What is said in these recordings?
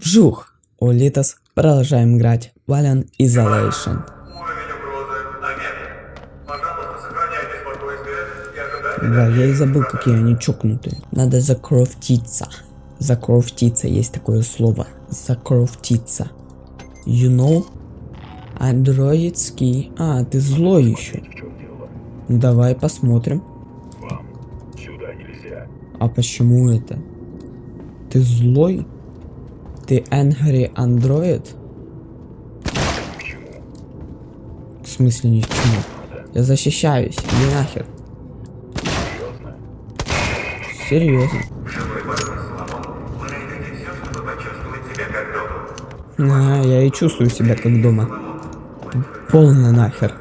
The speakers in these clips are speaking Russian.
Вжух! Улитас. Продолжаем играть. Valiant Isolation. Да, я и забыл, какие они чокнутые. Надо закрофтиться. Закрофтиться, есть такое слово. Закрофтиться. You know? Андроидский. А, ты злой еще. Давай посмотрим. А почему это? Ты злой? Ты angry android? В смысле ни к чему? Я защищаюсь, иди нахер. Серьезно. А, я и чувствую себя как дома. Полно нахер.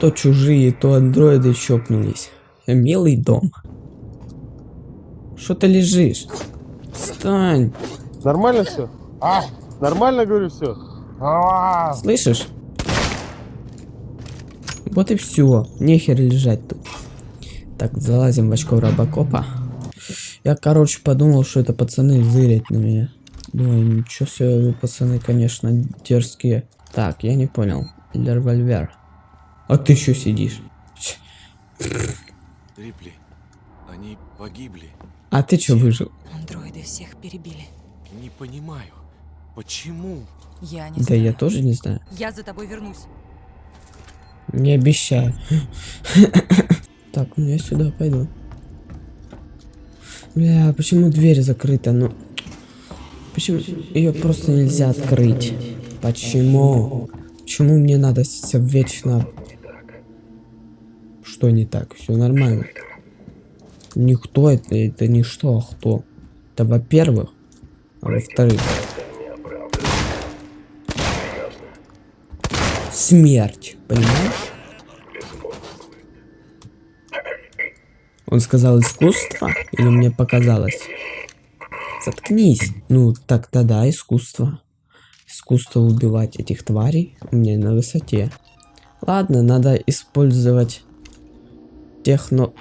То чужие, то андроиды чокнулись. Милый дом. Что ты лежишь? Встань. Нормально все? А, нормально говорю все. А, Слышишь? Вот и все. Нехер лежать тут. Так, залазим в очко робокопа. Я, короче, подумал, что это пацаны зырят на меня. Думаю, ничего себе, вы, пацаны, конечно, дерзкие. Так, я не понял. Револьвер. А ты что сидишь? Рипли, они погибли. А ты что выжил? Андроиды всех перебили. Не понимаю, почему? Я не Да знаю. я тоже не знаю. Я за тобой вернусь. Не обещаю. Так, ну я сюда пойду. Бля, почему дверь закрыта? Ну, почему ее просто нельзя открыть? Почему? Почему мне надо с- вечно? Что не так? Все нормально. Никто это, это не что, а кто? Это во-первых, а во-вторых. Смерть, понимаешь? Он сказал искусство? Или мне показалось? Заткнись. Ну, так тогда искусство. Искусство убивать этих тварей меня на высоте. Ладно, надо использовать техно...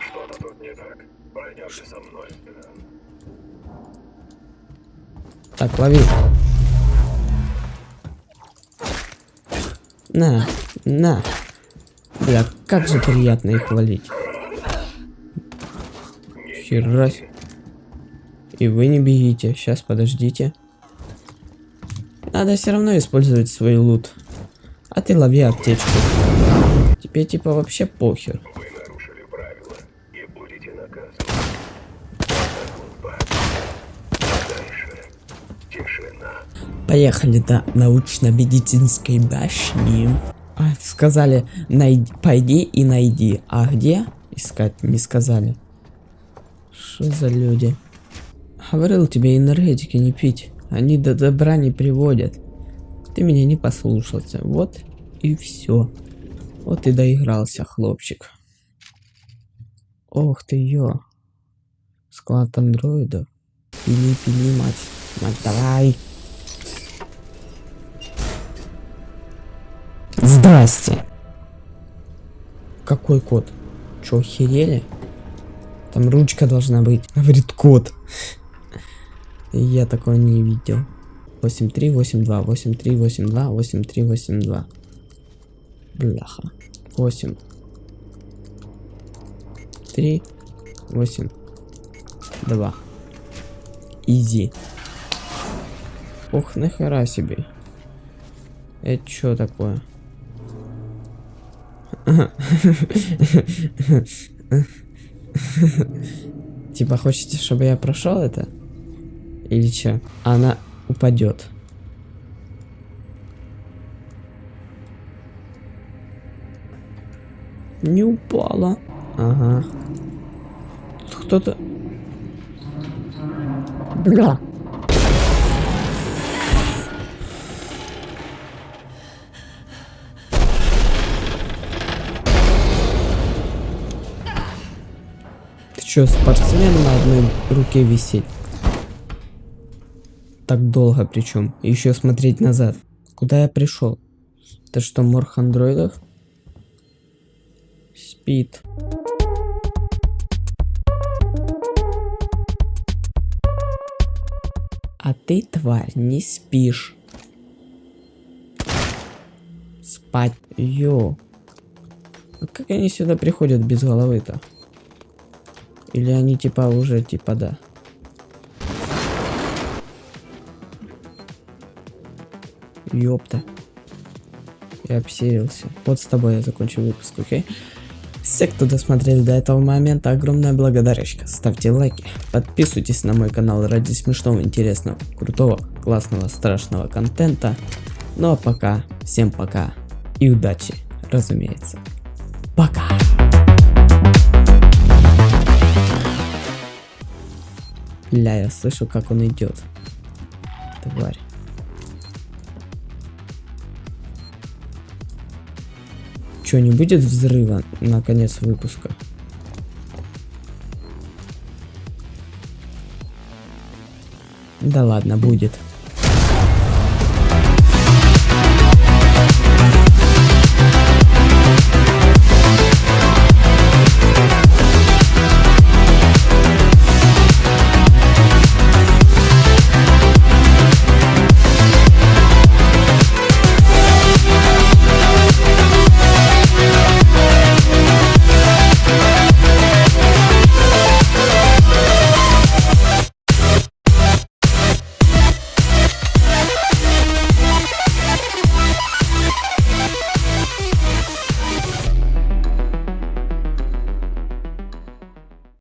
Так, лови. На, на. Бля, как же приятно их валить. Хера. себе. И вы не бегите. Сейчас, подождите. Надо все равно использовать свой лут. А ты лови аптечку. Тебе типа вообще похер. Поехали до научно-медицинской башни. А, сказали, найди, пойди и найди. А где искать не сказали. Что за люди? Говорил тебе энергетики не пить. Они до добра не приводят. Ты меня не послушался. Вот и все. Вот и доигрался, хлопчик. Ох ты ё. Склад андроидов. Пили, пили, мать. Мать, давай. Здрасте. Какой код? Чё, охерели? Там ручка должна быть. Говорит код. Я такого не видел. 8382, 8382, 8382. Бляха. 8. 3, 8, 2. Изи. Ох, нахера себе. Это что такое? Типа хочете, чтобы я прошел это? Или что? Она упадет. Не упала. Ага. Кто-то... Бля. Чё, спортсмен на одной руке висеть? Так долго причем. Еще смотреть назад. Куда я пришел? Это что, морг андроидов? Спит. А ты, тварь, не спишь. Спать. Йо. А как они сюда приходят без головы-то? Или они типа уже типа да? Ёпта. Я обсерился. Вот с тобой я закончу выпуск, окей? Все, кто досмотрели до этого момента, огромная благодарочка. Ставьте лайки, подписывайтесь на мой канал ради смешного, интересного, крутого, классного, страшного контента. Ну а пока, всем пока и удачи, разумеется. Пока! Бля, я слышу, как он идет. Тварь. Че, не будет взрыва на конец выпуска? Да ладно, будет.